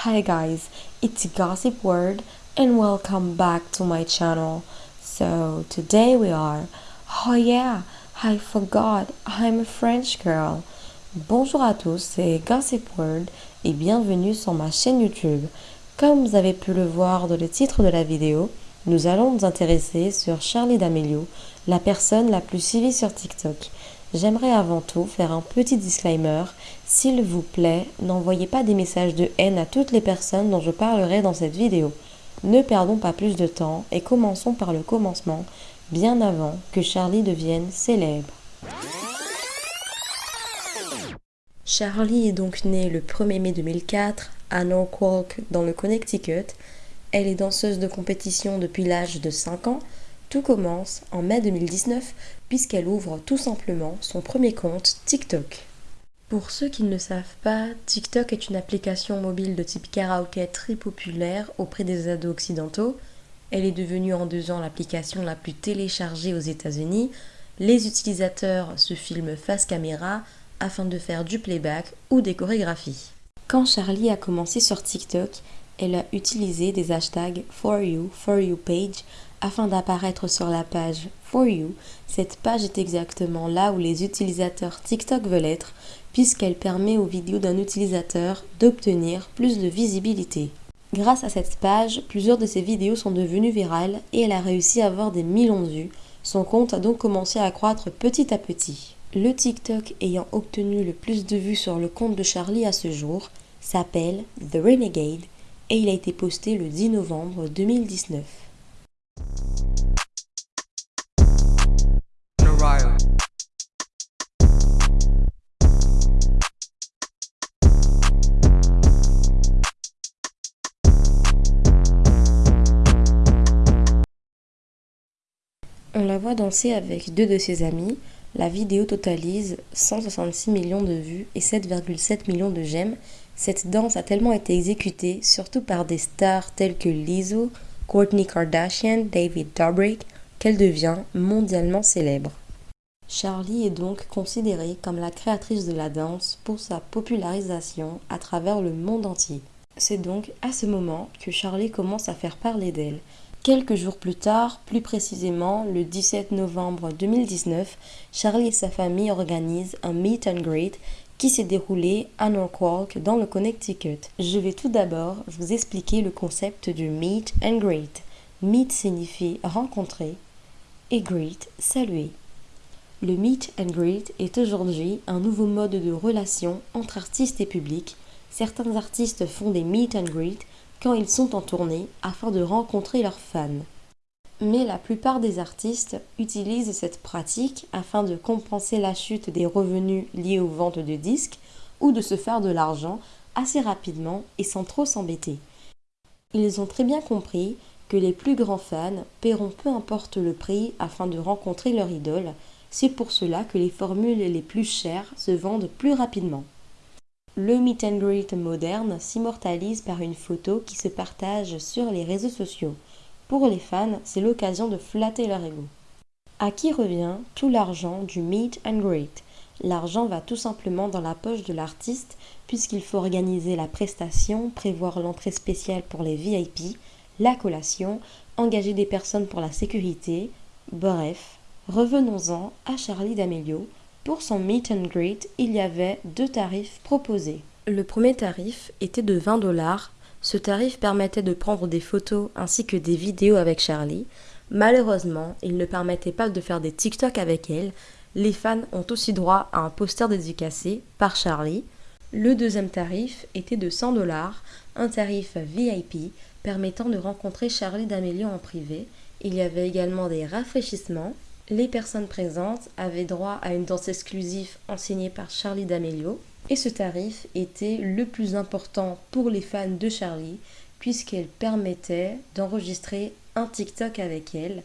Hi guys, it's Gossip Word and welcome back to my channel. So today we are, oh yeah, I forgot, I'm a French girl. Bonjour à tous, c'est Gossip Word et bienvenue sur ma chaîne YouTube. Comme vous avez pu le voir dans le titre de la vidéo, nous allons nous intéresser sur Charlie D'Amelio, la personne la plus suivie sur TikTok. J'aimerais avant tout faire un petit disclaimer. S'il vous plaît, n'envoyez pas des messages de haine à toutes les personnes dont je parlerai dans cette vidéo. Ne perdons pas plus de temps et commençons par le commencement, bien avant que Charlie devienne célèbre. Charlie est donc née le 1er mai 2004 à Norwalk dans le Connecticut. Elle est danseuse de compétition depuis l'âge de 5 ans tout commence en mai 2019 puisqu'elle ouvre tout simplement son premier compte TikTok. Pour ceux qui ne le savent pas, TikTok est une application mobile de type karaoké très populaire auprès des ados occidentaux. Elle est devenue en deux ans l'application la plus téléchargée aux États-Unis. Les utilisateurs se filment face caméra afin de faire du playback ou des chorégraphies. Quand Charlie a commencé sur TikTok, elle a utilisé des hashtags For You, For You Page afin d'apparaître sur la page For You. Cette page est exactement là où les utilisateurs TikTok veulent être puisqu'elle permet aux vidéos d'un utilisateur d'obtenir plus de visibilité. Grâce à cette page, plusieurs de ses vidéos sont devenues virales et elle a réussi à avoir des millions de vues. Son compte a donc commencé à croître petit à petit. Le TikTok ayant obtenu le plus de vues sur le compte de Charlie à ce jour s'appelle The Renegade et il a été posté le 10 novembre 2019. On la voit danser avec deux de ses amis. La vidéo totalise 166 millions de vues et 7,7 millions de j'aime. Cette danse a tellement été exécutée, surtout par des stars telles que Lizzo, Kourtney Kardashian, David Dobrik, qu'elle devient mondialement célèbre. Charlie est donc considérée comme la créatrice de la danse pour sa popularisation à travers le monde entier. C'est donc à ce moment que Charlie commence à faire parler d'elle. Quelques jours plus tard, plus précisément le 17 novembre 2019, Charlie et sa famille organisent un meet and greet qui s'est déroulé à Norwalk dans le Connecticut. Je vais tout d'abord vous expliquer le concept du meet and greet. Meet signifie rencontrer et greet saluer. Le meet and greet est aujourd'hui un nouveau mode de relation entre artistes et public. Certains artistes font des meet and greet quand ils sont en tournée afin de rencontrer leurs fans. Mais la plupart des artistes utilisent cette pratique afin de compenser la chute des revenus liés aux ventes de disques ou de se faire de l'argent assez rapidement et sans trop s'embêter. Ils ont très bien compris que les plus grands fans paieront peu importe le prix afin de rencontrer leur idole, c'est pour cela que les formules les plus chères se vendent plus rapidement. Le meet and greet moderne s'immortalise par une photo qui se partage sur les réseaux sociaux. Pour les fans, c'est l'occasion de flatter leur ego. À qui revient tout l'argent du meet and greet? L'argent va tout simplement dans la poche de l'artiste puisqu'il faut organiser la prestation, prévoir l'entrée spéciale pour les VIP, la collation, engager des personnes pour la sécurité. Bref, revenons-en à Charlie D'Amelio pour son meet and greet, il y avait deux tarifs proposés. Le premier tarif était de 20 dollars. Ce tarif permettait de prendre des photos ainsi que des vidéos avec Charlie. Malheureusement, il ne permettait pas de faire des TikTok avec elle. Les fans ont aussi droit à un poster dédicacé par Charlie. Le deuxième tarif était de 100 dollars, un tarif VIP permettant de rencontrer Charlie D'Amelio en privé. Il y avait également des rafraîchissements les personnes présentes avaient droit à une danse exclusive enseignée par Charlie D'Amelio et ce tarif était le plus important pour les fans de Charlie puisqu'elle permettait d'enregistrer un TikTok avec elle.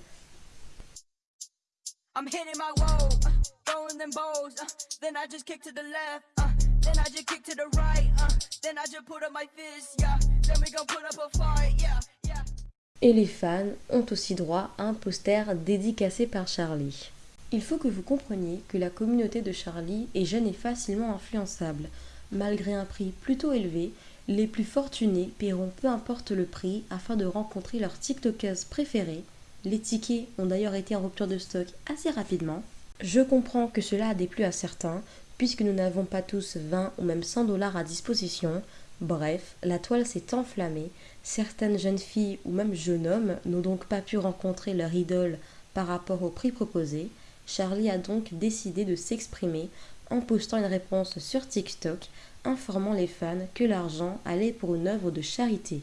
Et les fans ont aussi droit à un poster dédicacé par Charlie. Il faut que vous compreniez que la communauté de Charlie est jeune et facilement influençable. Malgré un prix plutôt élevé, Les plus fortunés paieront peu importe le prix afin de rencontrer leurs TikTokers préférés. Les tickets ont d'ailleurs été en rupture de stock assez rapidement. Je comprends que cela a déplu à certains, puisque nous n'avons pas tous 20 ou même 100 dollars à disposition. Bref, la toile s'est enflammée. Certaines jeunes filles ou même jeunes hommes n'ont donc pas pu rencontrer leur idole par rapport au prix proposé. Charlie a donc décidé de s'exprimer en postant une réponse sur TikTok informant les fans que l'argent allait pour une œuvre de charité.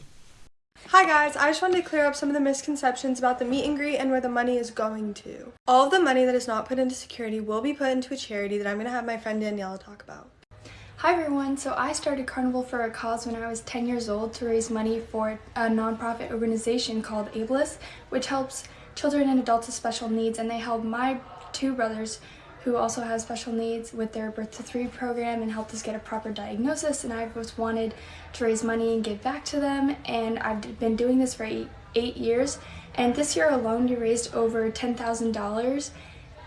Hi guys, I just wanted to clear up some of the misconceptions about the meet and greet and where the money is going to. All of the money that is not put into security will be put into a charity that I'm going to have my friend Daniela talk about. Hi everyone, so I started Carnival for a Cause when I was 10 years old to raise money for a nonprofit organization called Ableist, which helps children and adults with special needs and they help my two brothers who also have special needs with their Birth to Three program and helped us get a proper diagnosis. And I just wanted to raise money and give back to them. And I've been doing this for eight, eight years. And this year alone, we raised over $10,000.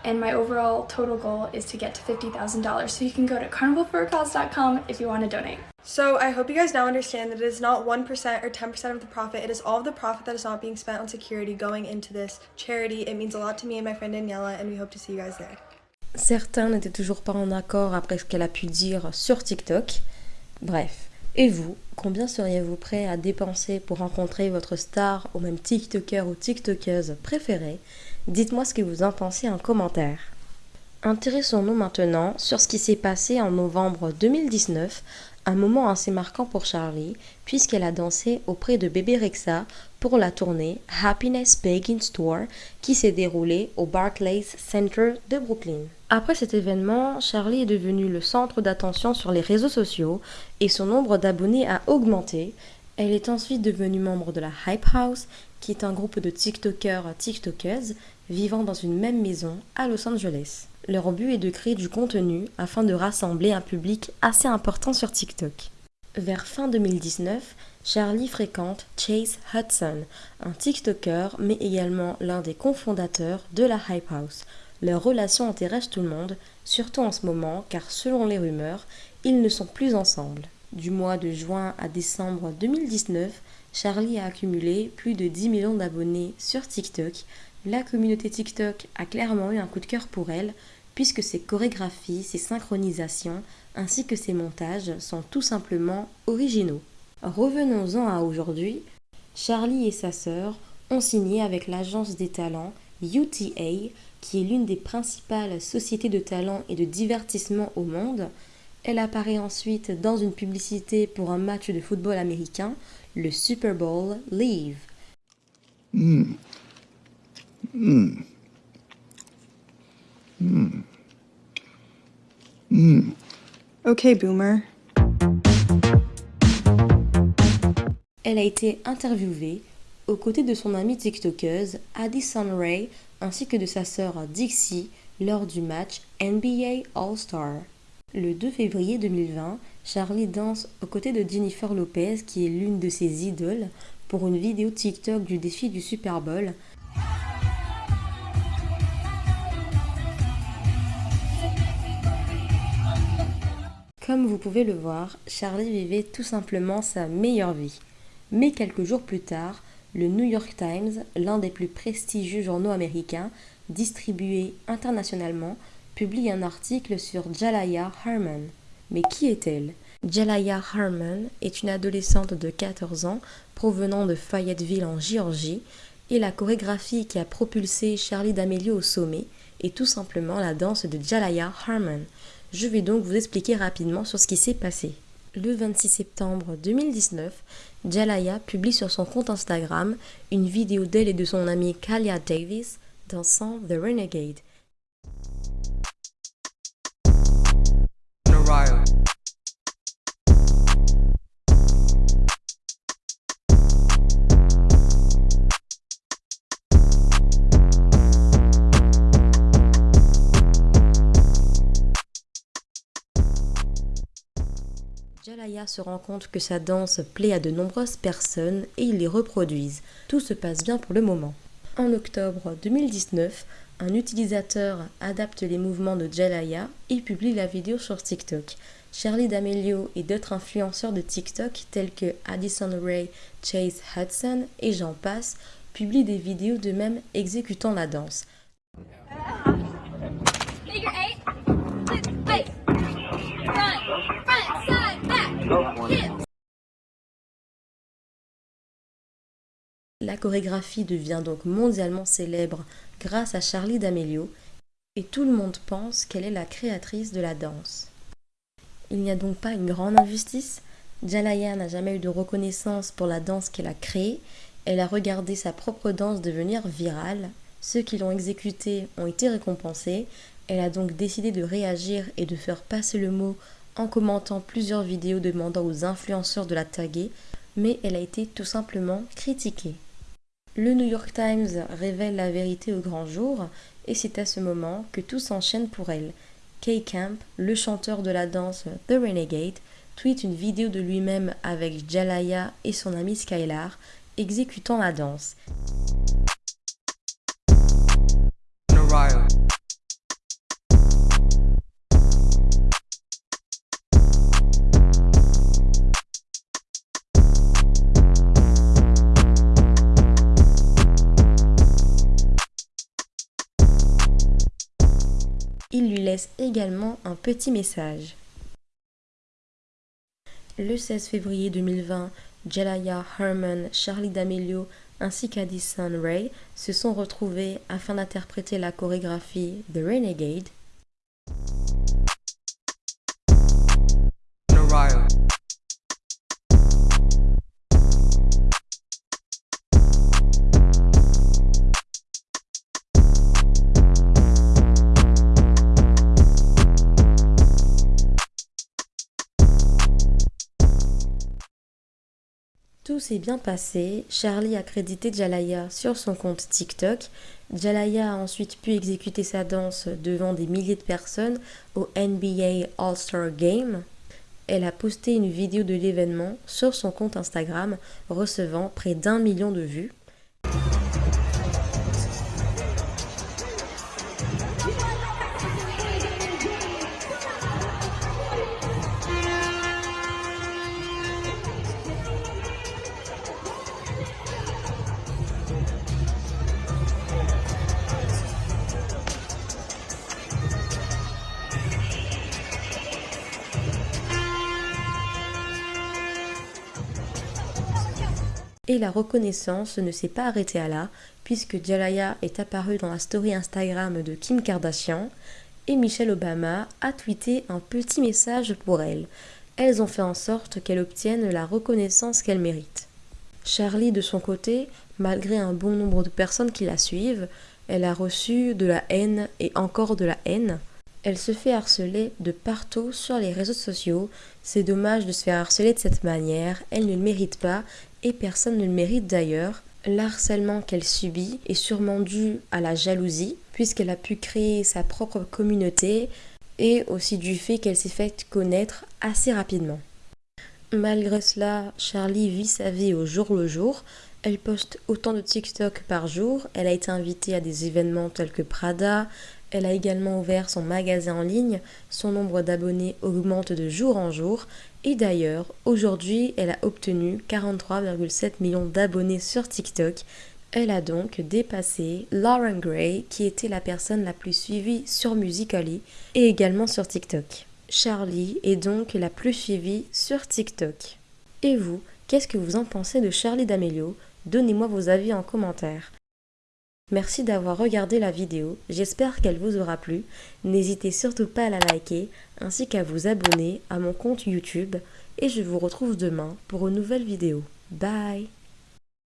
And my overall total goal is to get to $50,000. So you can go to carnivalforacause.com if you want to donate. So I hope you guys now understand that it is not 1% or 10% of the profit. It is all of the profit that is not being spent on security going into this charity. It means a lot to me and my friend Daniela, and we hope to see you guys there. Certains n'étaient toujours pas en accord après ce qu'elle a pu dire sur TikTok. Bref. Et vous, combien seriez-vous prêt à dépenser pour rencontrer votre star ou même TikToker ou TikTokeuse préférée Dites-moi ce que vous en pensez en commentaire. Intéressons-nous maintenant sur ce qui s'est passé en novembre 2019, un moment assez marquant pour Charlie, puisqu'elle a dansé auprès de bébé Rexa pour la tournée Happiness Baking Store qui s'est déroulée au Barclays Center de Brooklyn. Après cet événement, Charlie est devenue le centre d'attention sur les réseaux sociaux et son nombre d'abonnés a augmenté. Elle est ensuite devenue membre de la Hype House, qui est un groupe de TikTokers TikTokers vivant dans une même maison à Los Angeles. Leur but est de créer du contenu afin de rassembler un public assez important sur TikTok. Vers fin 2019, Charlie fréquente Chase Hudson, un TikToker mais également l'un des cofondateurs de la Hype House. Leur relation intéresse tout le monde, surtout en ce moment car selon les rumeurs, ils ne sont plus ensemble. Du mois de juin à décembre 2019, Charlie a accumulé plus de 10 millions d'abonnés sur TikTok. La communauté TikTok a clairement eu un coup de cœur pour elle, puisque ses chorégraphies, ses synchronisations, ainsi que ses montages sont tout simplement originaux. Revenons-en à aujourd'hui. Charlie et sa sœur ont signé avec l'agence des talents UTA, qui est l'une des principales sociétés de talent et de divertissement au monde. Elle apparaît ensuite dans une publicité pour un match de football américain, le Super Bowl Leave. Ok, boomer. Elle a été interviewée aux côtés de son amie TikTokeuse Addison Ray ainsi que de sa sœur Dixie lors du match NBA All-Star. Le 2 février 2020, Charlie danse aux côtés de Jennifer Lopez, qui est l'une de ses idoles, pour une vidéo TikTok du défi du Super Bowl. Comme vous pouvez le voir, Charlie vivait tout simplement sa meilleure vie. Mais quelques jours plus tard, le New York Times, l'un des plus prestigieux journaux américains, distribué internationalement, publie un article sur Jalaya Harmon. Mais qui est-elle? Jalaya Harmon est une adolescente de 14 ans provenant de Fayetteville en Géorgie et la chorégraphie qui a propulsé Charlie D'Amelio au sommet est tout simplement la danse de Jalaya Harmon. Je vais donc vous expliquer rapidement sur ce qui s'est passé le 26 septembre 2019, Jalaya publie sur son compte Instagram une vidéo d'elle et de son amie Kalia Davis dansant The Renegade. Se rend compte que sa danse plaît à de nombreuses personnes et ils les reproduisent. Tout se passe bien pour le moment. En octobre 2019, un utilisateur adapte les mouvements de Jalaya et publie la vidéo sur TikTok. Charlie D'Amelio et d'autres influenceurs de TikTok tels que Addison Ray, Chase Hudson et j'en passe publient des vidéos d'eux-mêmes exécutant la danse. La chorégraphie devient donc mondialement célèbre grâce à Charlie D'Amelio et tout le monde pense qu'elle est la créatrice de la danse. Il n'y a donc pas une grande injustice. Jalaya n'a jamais eu de reconnaissance pour la danse qu'elle a créée, elle a regardé sa propre danse devenir virale, ceux qui l'ont exécutée ont été récompensés, elle a donc décidé de réagir et de faire passer le mot en commentant plusieurs vidéos demandant aux influenceurs de la taguer, mais elle a été tout simplement critiquée. Le New York Times révèle la vérité au grand jour et c'est à ce moment que tout s'enchaîne pour elle. Kay Camp, le chanteur de la danse The Renegade, tweet une vidéo de lui-même avec Jalaya et son ami Skylar exécutant la danse. Également un petit message. Le 16 février 2020, Jalaya Herman, Charlie D'Amelio ainsi qu'Addison Ray se sont retrouvés afin d'interpréter la chorégraphie The Renegade s'est bien passé, Charlie a crédité Jalaya sur son compte TikTok. Jalaya a ensuite pu exécuter sa danse devant des milliers de personnes au NBA All-Star Game. Elle a posté une vidéo de l'événement sur son compte Instagram, recevant près d'un million de vues. La reconnaissance ne s'est pas arrêtée à là, puisque Jalaya est apparue dans la story Instagram de Kim Kardashian et Michelle Obama a tweeté un petit message pour elle. Elles ont fait en sorte qu'elle obtienne la reconnaissance qu'elle mérite. Charlie, de son côté, malgré un bon nombre de personnes qui la suivent, elle a reçu de la haine et encore de la haine. Elle se fait harceler de partout sur les réseaux sociaux. C'est dommage de se faire harceler de cette manière, elle ne le mérite pas et personne ne le mérite d'ailleurs. L'harcèlement qu'elle subit est sûrement dû à la jalousie, puisqu'elle a pu créer sa propre communauté, et aussi du fait qu'elle s'est faite connaître assez rapidement. Malgré cela, Charlie vit sa vie au jour le jour. Elle poste autant de TikTok par jour. Elle a été invitée à des événements tels que Prada. Elle a également ouvert son magasin en ligne. Son nombre d'abonnés augmente de jour en jour. Et d'ailleurs, aujourd'hui, elle a obtenu 43,7 millions d'abonnés sur TikTok. Elle a donc dépassé Lauren Gray, qui était la personne la plus suivie sur Musical.ly et également sur TikTok. Charlie est donc la plus suivie sur TikTok. Et vous, qu'est-ce que vous en pensez de Charlie D'Amelio? Donnez-moi vos avis en commentaire. Merci d'avoir regardé la vidéo, j'espère qu'elle vous aura plu. N'hésitez surtout pas à la liker ainsi qu'à vous abonner à mon compte YouTube et je vous retrouve demain pour une nouvelle vidéo. Bye